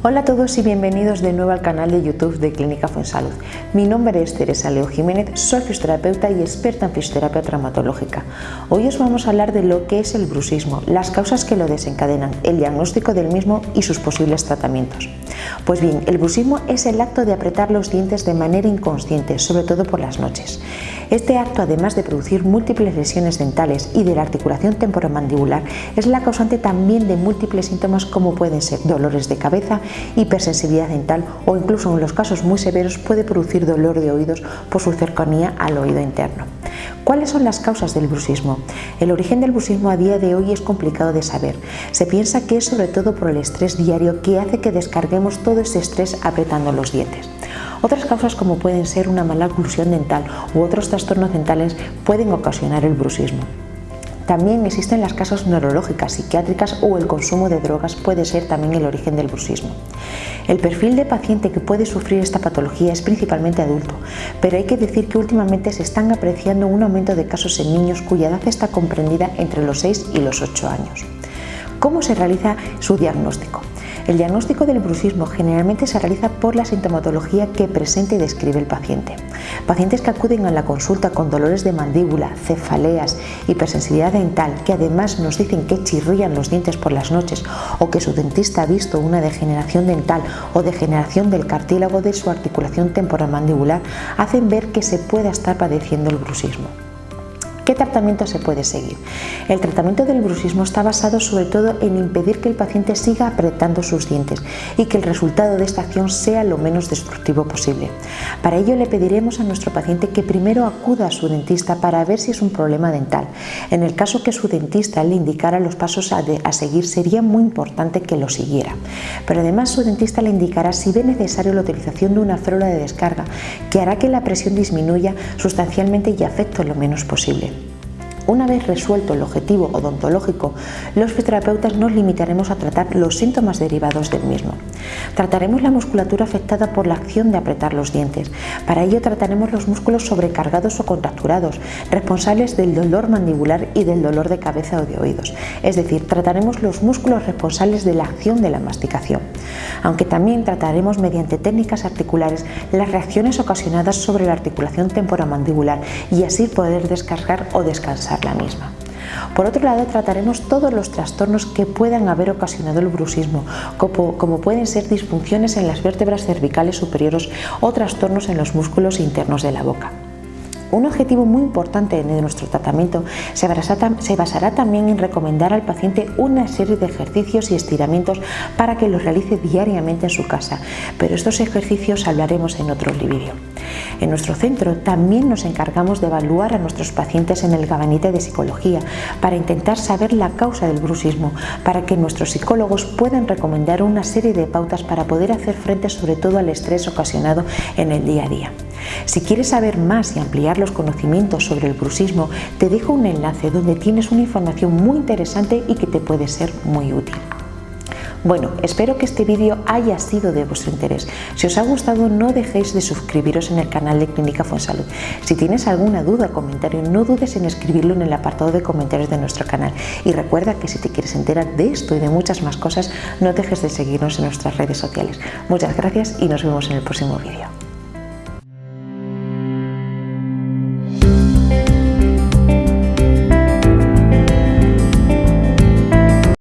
Hola a todos y bienvenidos de nuevo al canal de YouTube de Clínica Fuensalud. Mi nombre es Teresa Leo Jiménez, soy fisioterapeuta y experta en fisioterapia traumatológica. Hoy os vamos a hablar de lo que es el bruxismo, las causas que lo desencadenan, el diagnóstico del mismo y sus posibles tratamientos. Pues bien, el bruxismo es el acto de apretar los dientes de manera inconsciente, sobre todo por las noches. Este acto, además de producir múltiples lesiones dentales y de la articulación temporomandibular, es la causante también de múltiples síntomas como pueden ser dolores de cabeza, hipersensibilidad dental o incluso en los casos muy severos puede producir dolor de oídos por su cercanía al oído interno. ¿Cuáles son las causas del bruxismo? El origen del bruxismo a día de hoy es complicado de saber. Se piensa que es sobre todo por el estrés diario que hace que descarguemos todo ese estrés apretando los dientes. Otras causas como pueden ser una mala oclusión dental u otros trastornos dentales pueden ocasionar el bruxismo. También existen las causas neurológicas, psiquiátricas o el consumo de drogas puede ser también el origen del bruxismo. El perfil de paciente que puede sufrir esta patología es principalmente adulto, pero hay que decir que últimamente se están apreciando un aumento de casos en niños cuya edad está comprendida entre los 6 y los 8 años. ¿Cómo se realiza su diagnóstico? El diagnóstico del bruxismo generalmente se realiza por la sintomatología que presenta y describe el paciente. Pacientes que acuden a la consulta con dolores de mandíbula, cefaleas, hipersensibilidad dental, que además nos dicen que chirrían los dientes por las noches o que su dentista ha visto una degeneración dental o degeneración del cartílago de su articulación temporal mandibular, hacen ver que se pueda estar padeciendo el bruxismo. ¿Qué tratamiento se puede seguir? El tratamiento del bruxismo está basado sobre todo en impedir que el paciente siga apretando sus dientes y que el resultado de esta acción sea lo menos destructivo posible. Para ello le pediremos a nuestro paciente que primero acuda a su dentista para ver si es un problema dental. En el caso que su dentista le indicara los pasos a, a seguir sería muy importante que lo siguiera. Pero además su dentista le indicará si ve necesario la utilización de una férula de descarga que hará que la presión disminuya sustancialmente y afecte lo menos posible. Una vez resuelto el objetivo odontológico, los fisioterapeutas nos limitaremos a tratar los síntomas derivados del mismo. Trataremos la musculatura afectada por la acción de apretar los dientes. Para ello trataremos los músculos sobrecargados o contracturados, responsables del dolor mandibular y del dolor de cabeza o de oídos. Es decir, trataremos los músculos responsables de la acción de la masticación. Aunque también trataremos mediante técnicas articulares las reacciones ocasionadas sobre la articulación temporomandibular y así poder descargar o descansar la misma. Por otro lado, trataremos todos los trastornos que puedan haber ocasionado el bruxismo, como, pueden ser disfunciones en las vértebras cervicales superiores o trastornos en los músculos internos de la boca. Un objetivo muy importante de nuestro tratamiento se basará, también en recomendar al paciente una serie de ejercicios y estiramientos para que los realice diariamente en su casa, pero estos ejercicios hablaremos en otro vídeo. En nuestro centro también nos encargamos de evaluar a nuestros pacientes en el gabinete de psicología para intentar saber la causa del bruxismo, para que nuestros psicólogos puedan recomendar una serie de pautas para poder hacer frente sobre todo al estrés ocasionado en el día a día. Si quieres saber más y ampliar los conocimientos sobre el bruxismo, te dejo un enlace donde tienes una información muy interesante y que te puede ser muy útil. Bueno, espero que este vídeo haya sido de vuestro interés. Si os ha gustado no dejéis de suscribiros en el canal de Clínica Fuensalud. Si tienes alguna duda o comentario no dudes en escribirlo en el apartado de comentarios de nuestro canal. Y recuerda que si te quieres enterar de esto y de muchas más cosas no dejes de seguirnos en nuestras redes sociales. Muchas gracias y nos vemos en el próximo vídeo.